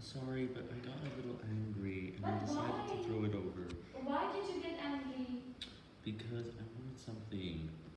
Sorry, but I got a little angry and but I decided why? to throw it over. Why did you get angry? Because I wanted something.